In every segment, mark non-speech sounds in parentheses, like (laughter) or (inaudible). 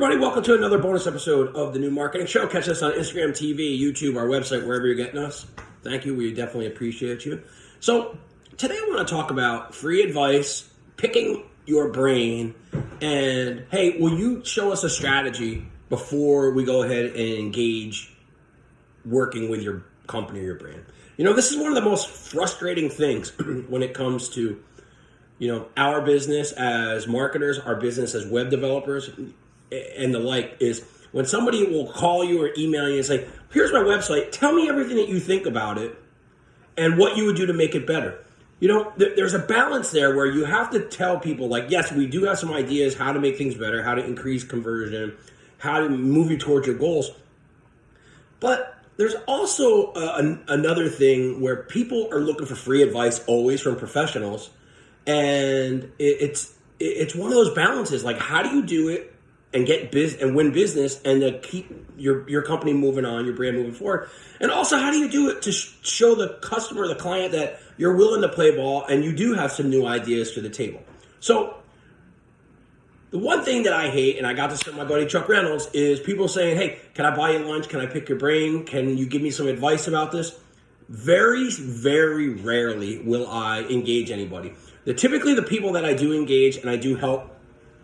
everybody, welcome to another bonus episode of the New Marketing Show. Catch us on Instagram, TV, YouTube, our website, wherever you're getting us. Thank you. We definitely appreciate you. So, today I want to talk about free advice, picking your brain, and hey, will you show us a strategy before we go ahead and engage working with your company or your brand? You know, this is one of the most frustrating things (clears throat) when it comes to you know our business as marketers our business as web developers and the like is when somebody will call you or email you and say here's my website. Tell me everything that you think about it and what you would do to make it better. You know th- there's a balance there where you have to tell people like yes we do have some ideas how to make things better how to increase conversion how to move you towards your goals. But there's also uh, an, another thing where people are looking for free advice always from professionals. And it, it's it's one of those balances. Like, how do you do it and get biz and win business and to keep your your company moving on, your brand moving forward? And also, how do you do it to sh- show the customer, the client, that you're willing to play ball and you do have some new ideas to the table? So. The one thing that I hate, and I got this from my buddy Chuck Reynolds, is people saying, Hey, can I buy you lunch? Can I pick your brain? Can you give me some advice about this? Very, very rarely will I engage anybody. The, typically, the people that I do engage and I do help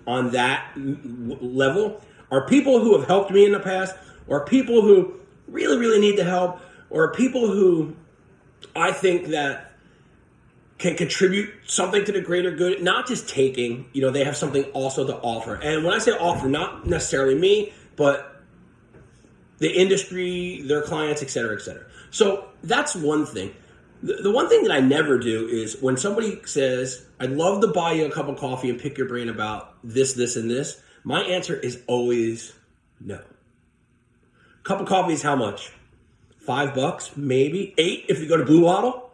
on that level are people who have helped me in the past, or people who really, really need the help, or people who I think that can contribute something to the greater good, not just taking, you know, they have something also to offer. And when I say offer, not necessarily me, but the industry, their clients, et cetera, et cetera. So that's one thing. The, one thing that I never do is when somebody says, I'd love to buy you a cup of coffee and pick your brain about this, this, and this, my answer is always no. Cup of coffee is how much? Five bucks, maybe eight if you go to Blue Bottle.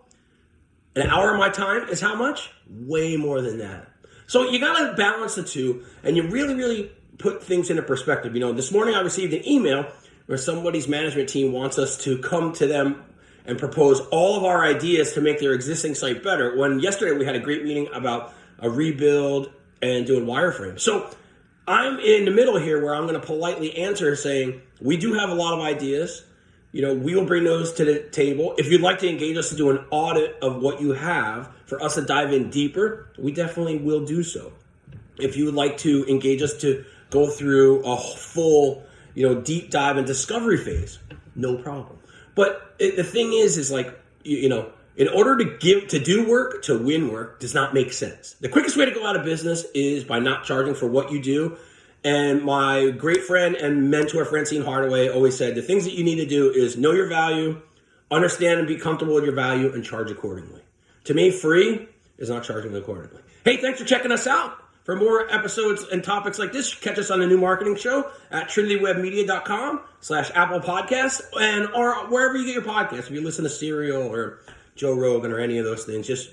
An hour of my time is how much? Way more than that. So you got to balance the two, and you really, really put things into perspective. You know, this morning I received an email where somebody's management team wants us to come to them and propose all of our ideas to make their existing site better. When yesterday we had a great meeting about a rebuild and doing wireframe. So I'm in the middle here where I'm going to politely answer saying, we do have a lot of ideas. You know, we will bring those to the table. If you'd like to engage us to do an audit of what you have for us to dive in deeper, we definitely will do so. If you would like to engage us to go through a full, you know, deep dive and discovery phase, no problem. But it, the thing is, is like you, you know, in order to give to do work to win work does not make sense. The quickest way to go out of business is by not charging for what you do. And my great friend and mentor Francine Hardaway always said the things that you need to do is know your value, understand and be comfortable with your value, and charge accordingly. To me, free is not charging accordingly. Hey, thanks for checking us out. For more episodes and topics like this, catch us on the new marketing show at trinitywebmedia.com slash Apple Podcasts and or wherever you get your podcasts. If you listen to Serial or Joe Rogan or any of those things, just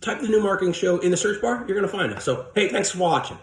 type the new marketing show in the search bar. You're going to find it. So, hey, thanks for watching.